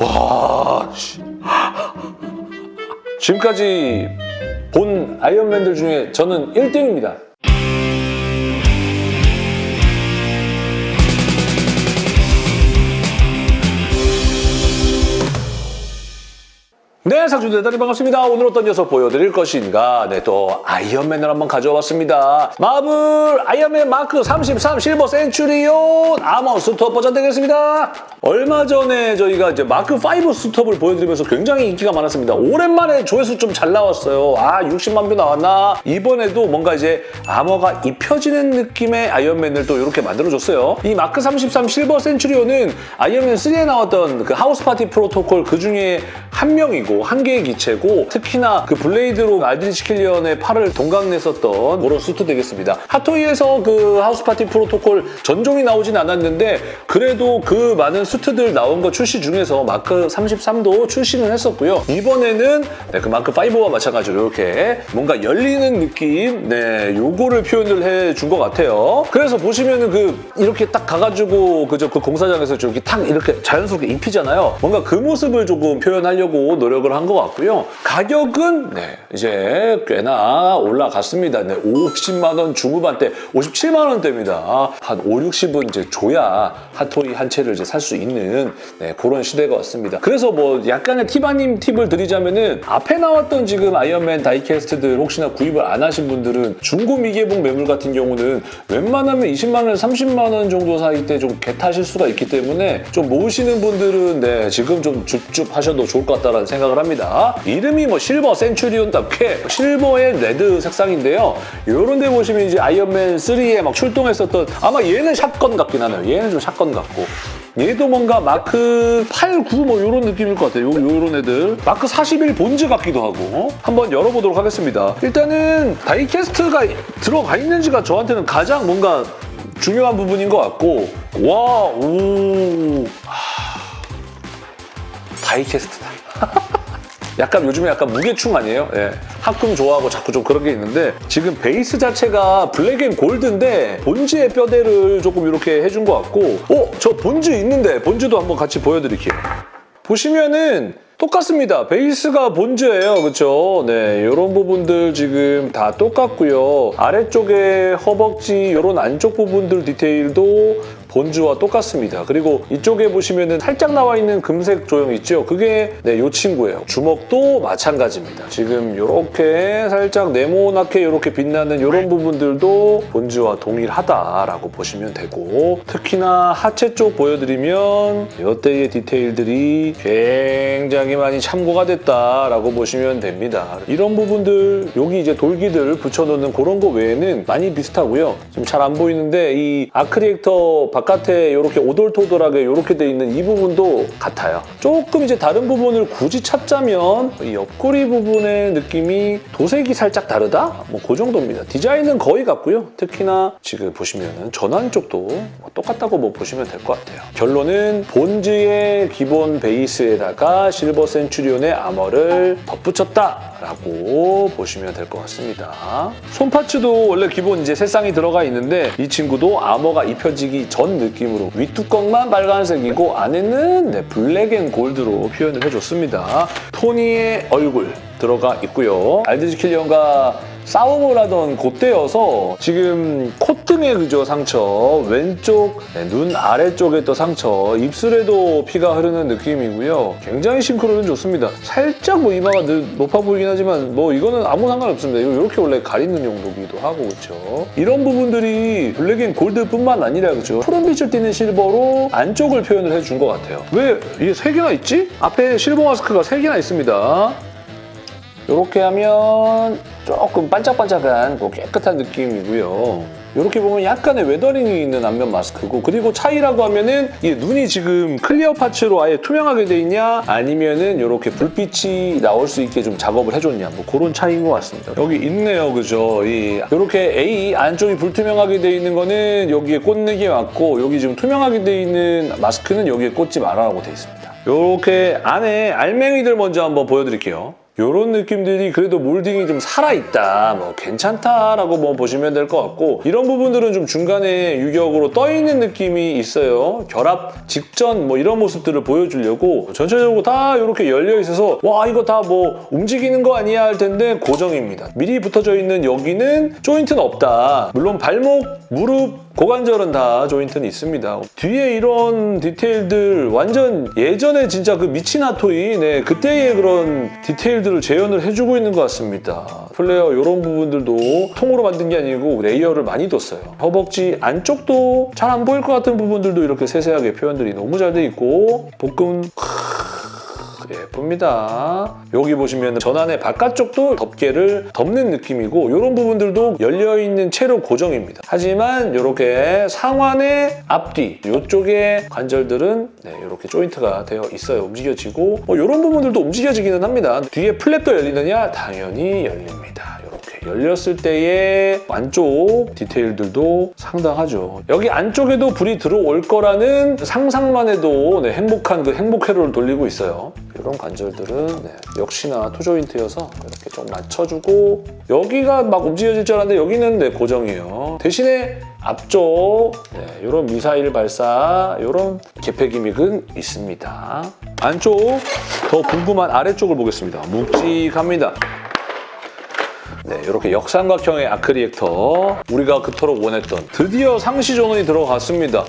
와, 씨. 지금까지 본 아이언맨들 중에 저는 1등입니다. 네, 상주들 대단히 반갑습니다. 오늘 어떤 녀석 보여드릴 것인가? 네, 또 아이언맨을 한번 가져와 봤습니다. 마블 아이언맨 마크 33 실버 센츄리온 armor suit up 버전 되겠습니다. 얼마 전에 저희가 이제 마크 5 suit up을 보여드리면서 굉장히 인기가 많았습니다. 오랜만에 조회수 좀 잘 나왔어요. 아, 60만 view 나왔나? 이번에도 뭔가 이제 아머가 입혀지는 느낌의 아이언맨을 또 이렇게 만들어줬어요. 이 마크 33 실버 센츄리온은 아이언맨 3에 나왔던 그 House Party Protocol 그 중에 한 명이고 한 개의 기체고 특히나 그 blade로 알드리치 킬리언의 팔을 동강냈었던 그런 수트 되겠습니다. 핫토이에서 그 House Party Protocol 전종이 나오진 않았는데 그래도 그 많은 수트들 나온 거 출시 중에서 마크 33도 출시는 했었고요. 이번에는 네, 그 마크 5와 마찬가지로 이렇게 뭔가 열리는 느낌 네 요거를 표현을 해준 것 같아요. 그래서 보시면은 그 이렇게 딱 가가지고 그저 그 공사장에서 이렇게 탁 이렇게 자연스럽게 입히잖아요. 뭔가 그 모습을 조금 표현하려고 노력을 한 것 같고요. 가격은 네 이제 꽤나 올라갔습니다. 네 50만 원 중후반대 57만 원대입니다. 한 5, 60은 이제 줘야 핫토이 한 채를 이제 살 수 있는 네, 그런 시대가 왔습니다. 그래서 뭐 약간의 티바님 팁을 드리자면은 앞에 나왔던 지금 아이언맨 die-cast들 혹시나 구입을 안 하신 분들은 중고 미개봉 매물 같은 경우는 웬만하면 20만 원, 30만 원 정도 사이 때 좀 get하실 수가 있기 때문에 좀 모으시는 분들은 네 지금 좀 줍줍 하셔도 좋을 것 같다는 생각을 합니다. 이름이 뭐 실버 센츄리온답게 실버의 레드 색상인데요. 이런 데 보시면 이제 아이언맨 3에 막 출동했었던 아마 얘는 shotgun 같긴 하네요. 얘는 좀 shotgun 같고 얘도 뭔가 마크 8, 9 뭐 이런 느낌일 것 같아요. 요, 요런 애들. 마크 41 본즈 같기도 하고. 한번 열어보도록 하겠습니다. 일단은 die-cast가 들어가 있는지가 저한테는 가장 뭔가 중요한 부분인 것 같고 와, 오... 하... die-cast다. 약간 요즘에 약간 무게충 아니에요? 예. 합금 좋아하고 자꾸 좀 그런 게 있는데 지금 베이스 자체가 black and gold인데 본즈의 뼈대를 조금 이렇게 해준 것 같고 어? 저 본즈 있는데 본즈도 한번 같이 보여드릴게요. 보시면은 똑같습니다. 베이스가 본즈예요. 그렇죠? 네, 이런 부분들 지금 다 똑같고요. 아래쪽에 허벅지 이런 안쪽 부분들 디테일도 본즈와 똑같습니다. 그리고 이쪽에 보시면 살짝 나와 있는 금색 조형 있죠? 그게 네, 이 친구예요. 주먹도 마찬가지입니다. 지금 이렇게 살짝 네모나게 이렇게 빛나는 이런 부분들도 본즈와 동일하다라고 보시면 되고 특히나 하체 쪽 보여드리면 이때의 디테일들이 굉장히 많이 참고가 됐다라고 보시면 됩니다. 이런 부분들 여기 이제 돌기들 붙여놓는 그런 거 외에는 많이 비슷하고요. 지금 잘안 보이는데 이 아크리액터 바깥에 이렇게 오돌토돌하게 이렇게 돼 있는 이 부분도 같아요. 조금 이제 다른 부분을 굳이 찾자면 이 옆구리 부분의 느낌이 도색이 살짝 다르다? 뭐 그 정도입니다. 디자인은 거의 같고요. 특히나 지금 보시면 전완 쪽도 뭐 똑같다고 뭐 보시면 될 것 같아요. 결론은 본즈의 기본 베이스에다가 실버 센츄리온의 armor를 덧붙였다라고 보시면 될 것 같습니다. 손 parts도 원래 기본 이제 세 쌍이 들어가 있는데 이 친구도 아머가 입혀지기 전 느낌으로 윗뚜껑만 빨간색이고 안에는 네, black and gold로 표현을 해줬습니다. 토니의 얼굴 들어가 있고요. 알드리치 킬리언과 싸움을 하던 그때여서 지금 콧등에 그죠 상처, 왼쪽 네, 눈 아래쪽에 또 상처, 입술에도 피가 흐르는 느낌이고요. 굉장히 싱크로는 좋습니다. 살짝 뭐 이마가 높아 보이긴 하지만 뭐 이거는 아무 상관없습니다. 이렇게 원래 가리는 용도기도 하고 그렇죠. 이런 부분들이 black and gold뿐만 아니라 그죠. 푸른빛을 띠는 실버로 안쪽을 표현을 해준 것 같아요. 왜 이게 세 개나 있지? 앞에 실버 마스크가 세 개나 있습니다. 이렇게 하면 조금 반짝반짝한 뭐 깨끗한 느낌이고요. 이렇게 보면 약간의 weathering이 있는 안면 마스크고 그리고 차이라고 하면은 이 눈이 지금 clear parts로 아예 투명하게 돼 있냐 아니면은 이렇게 불빛이 나올 수 있게 좀 작업을 해줬냐 뭐 그런 차이인 것 같습니다. 여기 있네요, 그죠? 이 이렇게 아예 안쪽이 불투명하게 돼 있는 거는 여기에 꽂는 게 맞고 여기 지금 투명하게 돼 있는 마스크는 여기에 꽂지 말아라고 돼 있습니다. 이렇게 안에 알맹이들 먼저 한번 보여드릴게요. 이런 느낌들이 그래도 몰딩이 좀 살아있다, 뭐 괜찮다라고 뭐 보시면 될 것 같고 이런 부분들은 좀 중간에 유격으로 떠있는 느낌이 있어요. 결합 직전 뭐 이런 모습들을 보여주려고 전체적으로 다 이렇게 열려 있어서 와 이거 다 뭐 움직이는 거 아니야 할 텐데 고정입니다. 미리 붙어져 있는 여기는 조인트는 없다. 물론 발목, 무릎, 고관절은 다 조인트는 있습니다. 뒤에 이런 디테일들 완전 예전에 진짜 그 미치나토이 네, 그때의 그런 디테일들 을 재현을 해주고 있는 것 같습니다. 플레이어 이런 부분들도 통으로 만든 게 아니고 레이어를 많이 뒀어요. 허벅지 안쪽도 잘 안 보일 것 같은 부분들도 이렇게 세세하게 표현들이 너무 잘 돼 있고 복근 예쁩니다. 여기 보시면 전환의 바깥쪽도 덮개를 덮는 느낌이고 이런 부분들도 열려있는 채로 고정입니다. 하지만 이렇게 상완의 앞뒤 이쪽에 관절들은 네, 이렇게 조인트가 되어 있어요. 움직여지고 뭐 이런 부분들도 움직여지기는 합니다. 뒤에 플랩도 열리느냐? 당연히 열립니다. 열렸을 때의 안쪽 디테일들도 상당하죠. 여기 안쪽에도 불이 들어올 거라는 상상만 해도 네, 행복한 그 행복 회로를 돌리고 있어요. 이런 관절들은 네, 역시나 토조인트여서 이렇게 좀 맞춰주고 여기가 막 움직여질 줄 알았는데 여기는 네, 고정이에요. 대신에 앞쪽 네, 이런 미사일 발사 이런 개폐 기믹은 있습니다. 안쪽 더 궁금한 아래쪽을 보겠습니다. 묵직합니다. 네, 이렇게 역삼각형의 아크리액터 우리가 그토록 원했던 드디어 상시 전원이 들어갔습니다.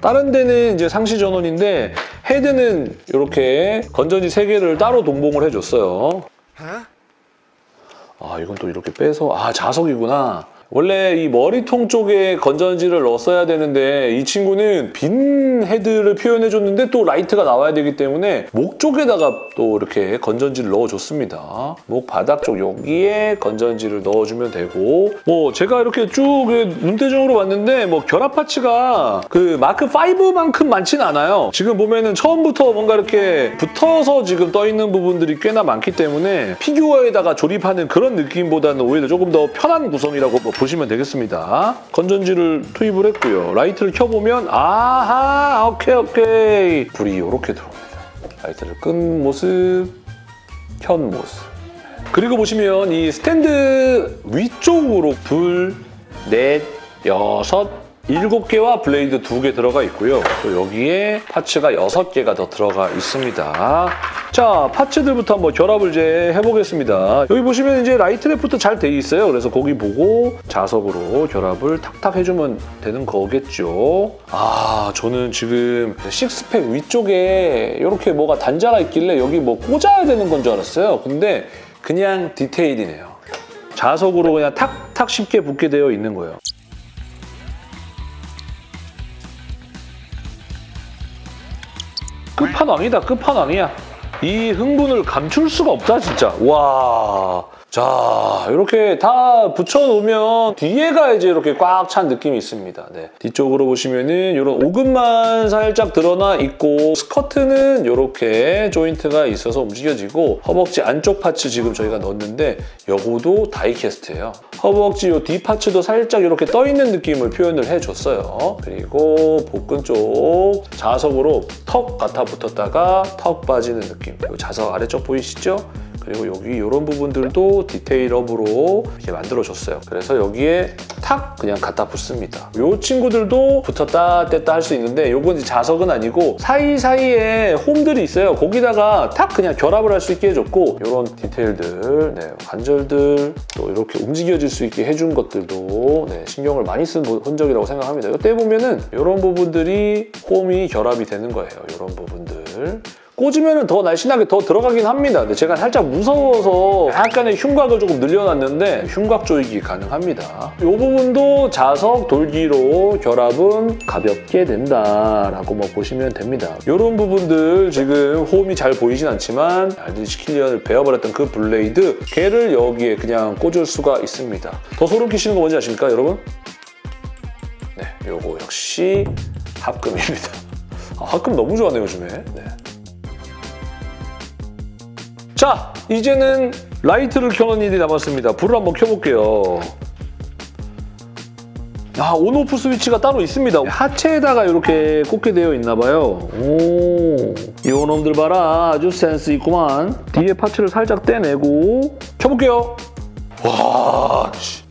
다른 데는 이제 상시 전원인데 헤드는 이렇게 건전지 3개를 따로 동봉을 해줬어요. 아 이건 또 이렇게 빼서 아 자석이구나. 원래 이 머리통 쪽에 건전지를 넣었어야 되는데 이 친구는 빈 헤드를 표현해줬는데 또 라이트가 나와야 되기 때문에 목 쪽에다가 또 이렇게 건전지를 넣어줬습니다. 목 바닥 쪽 여기에 건전지를 넣어주면 되고 뭐 제가 이렇게 쭉 눈대중으로 봤는데 뭐 결합 파츠가 그 마크 5만큼 많지는 않아요. 지금 보면은 처음부터 뭔가 이렇게 붙어서 지금 떠 있는 부분들이 꽤나 많기 때문에 피규어에다가 조립하는 그런 느낌보다는 오히려 조금 더 편한 구성이라고 뭐 보시면 되겠습니다. 건전지를 투입을 했고요. 라이트를 켜보면 아하 오케이 오케이 불이 이렇게 들어옵니다. 라이트를 끈 모습, 켠 모습. 그리고 보시면 이 스탠드 위쪽으로 둘, 넷, 여섯, 일곱 개와 블레이드 두개 들어가 있고요. 또 여기에 파츠가 여섯 개가 더 들어가 있습니다. 자, 파츠들부터 한번 결합을 이제 해보겠습니다. 여기 보시면 이제 right left부터 잘돼 있어요. 그래서 거기 보고 자석으로 결합을 탁탁 해주면 되는 거겠죠. 아, 저는 지금 식스팩 위쪽에 이렇게 뭐가 단자가 있길래 여기 뭐 꽂아야 되는 건 줄 알았어요. 근데 그냥 디테일이네요. 자석으로 그냥 탁탁 쉽게 붙게 되어 있는 거예요. 끝판왕이다 끝판왕이야 이 흥분을 감출 수가 없다 진짜 와. 자 이렇게 다 붙여놓으면 뒤에가 이제 이렇게 꽉 찬 느낌이 있습니다. 네. 뒤쪽으로 보시면은 이런 오금만 살짝 드러나 있고 스커트는 이렇게 조인트가 있어서 움직여지고 허벅지 안쪽 파츠 지금 저희가 넣었는데 요거도 다이캐스트예요. 허벅지 요 뒤 파츠도 살짝 이렇게 떠있는 느낌을 표현을 해줬어요. 그리고 복근 쪽 자석으로 턱 같아 붙었다가 턱 빠지는 느낌. 자석 아래쪽 보이시죠? 그리고 여기 이런 부분들도 디테일업으로 이렇게 만들어줬어요. 그래서 여기에 탁 그냥 갖다 붙습니다. 이 친구들도 붙었다 뗐다 할 수 있는데 이건 자석은 아니고 사이사이에 홈들이 있어요. 거기다가 탁 그냥 결합을 할 수 있게 해줬고 이런 디테일들, 네, 관절들 또 이렇게 움직여질 수 있게 해준 것들도 네, 신경을 많이 쓴 흔적이라고 생각합니다. 이때 보면은 이런 부분들이 홈이 결합이 되는 거예요. 이런 부분들. 꽂으면 더 날씬하게 더 들어가긴 합니다. 근데 제가 살짝 무서워서 약간의 흉곽을 조금 늘려놨는데 흉곽 조이기 가능합니다. 이 부분도 자석 돌기로 결합은 가볍게 된다라고 뭐 보시면 됩니다. 이런 부분들 지금 홈이 잘 보이진 않지만 알드리시 킬리언을 베어버렸던 그 블레이드 걔를 여기에 그냥 꽂을 수가 있습니다. 더 소름 끼치는 거 뭔지 아십니까 여러분? 네, 요거 역시 합금입니다. 아, 합금 너무 좋아하네요 요즘에. 네. 자, 이제는 라이트를 켜는 일이 남았습니다. 불을 한번 켜볼게요. 아, on/off 스위치가 따로 있습니다. 하체에다가 이렇게 꽂게 되어 있나 봐요. 오, 요 놈들 봐라. 아주 센스 있구만. 뒤에 파츠를 살짝 떼내고 켜볼게요. 와, 씨.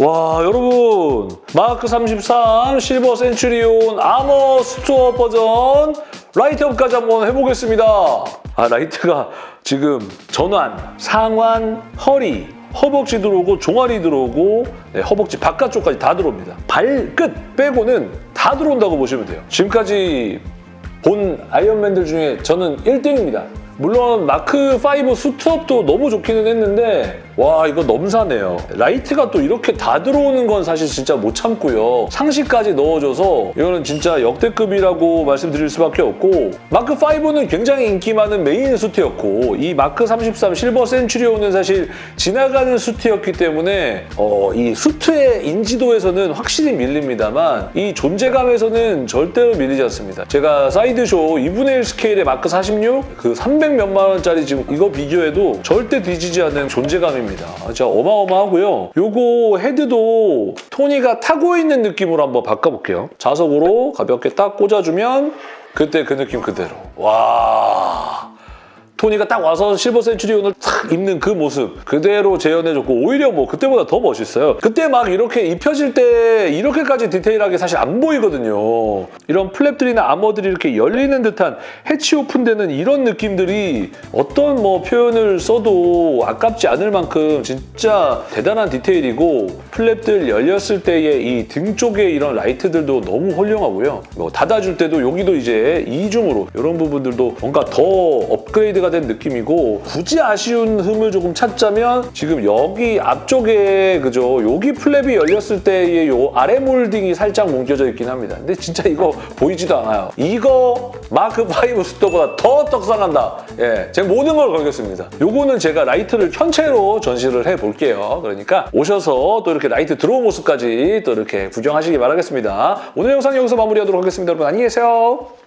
와 여러분 마크 33 실버 센츄리온 armor suit-up 버전 light-up까지 한번 해보겠습니다 아 라이트가 지금 전완, 상완, 허리 허벅지 들어오고 종아리 들어오고 네, 허벅지 바깥쪽까지 다 들어옵니다. 발끝 빼고는 다 들어온다고 보시면 돼요. 지금까지 본 아이언맨들 중에 저는 1등입니다. 물론 마크5 suit-up도 너무 좋기는 했는데 와 이거 넘사네요. 라이트가 또 이렇게 다 들어오는 건 사실 진짜 못 참고요. 상시까지 넣어줘서 이거는 진짜 역대급이라고 말씀드릴 수밖에 없고 마크5는 굉장히 인기 많은 메인 수트였고 이 마크33 실버 센츄리온은 사실 지나가는 수트였기 때문에 어, 이 수트의 인지도에서는 확실히 밀립니다만 이 존재감에서는 절대로 밀리지 않습니다. 제가 사이드쇼 2분의 1 스케일의 마크 46, 그 300 몇만 원짜리 지금 이거 비교해도 절대 뒤지지 않는 존재감입니다. 진짜 어마어마하고요. 요거 헤드도 토니가 타고 있는 느낌으로 한번 바꿔볼게요. 자석으로 가볍게 딱 꽂아주면 그때 그 느낌 그대로. 와... 토니가 딱 와서 실버 센츄리온을 탁 입는 그 모습 그대로 재현해줬고 오히려 뭐 그때보다 더 멋있어요. 그때 막 이렇게 입혀질 때 이렇게까지 디테일하게 사실 안 보이거든요. 이런 flap들이나 armor들이 이렇게 열리는 듯한 해치 오픈되는 이런 느낌들이 어떤 뭐 표현을 써도 아깝지 않을 만큼 진짜 대단한 디테일이고 flap들 열렸을 때의 이 등 쪽에 이런 라이트들도 너무 훌륭하고요. 뭐 닫아줄 때도 여기도 이제 이중으로 이런 부분들도 뭔가 더 업그레이드가 된 느낌이고 굳이 아쉬운 흠을 조금 찾자면 지금 여기 앞쪽에 그죠 여기 flap이 열렸을 때의 요 아래 몰딩이 살짝 뭉겨져 있긴 합니다. 근데 진짜 이거 보이지도 않아요. 이거 마크5 suit-up보다 더 떡상한다. 예, 제 모든 걸 걸겠습니다. 요거는 제가 라이트를 현체로 전시를 해볼게요. 그러니까 오셔서 또 이렇게 라이트 들어온 모습까지 또 이렇게 구경하시기 바라겠습니다. 오늘 영상 여기서 마무리하도록 하겠습니다. 여러분 안녕히 계세요.